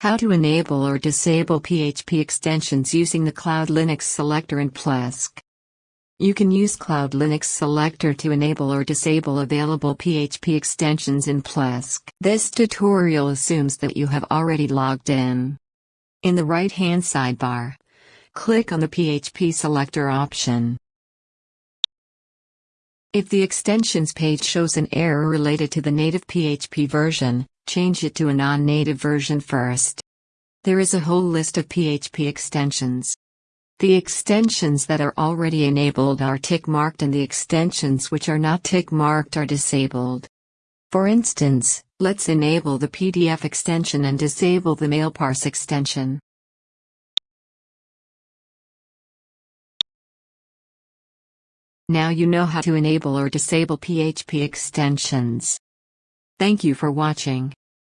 How to enable or disable PHP extensions using the Cloud Linux selector in Plesk. You can use Cloud Linux selector to enable or disable available PHP extensions in Plesk. This tutorial assumes that you have already logged in. In the right-hand sidebar, click on the PHP selector option. If the extensions page shows an error related to the native PHP version, change it to a non-native version first. There is a whole list of PHP extensions. The extensions that are already enabled are tick-marked and the extensions which are not tick-marked are disabled. For instance, let's enable the PDF extension and disable the MailParse extension. Now you know how to enable or disable PHP extensions. Thank you for watching.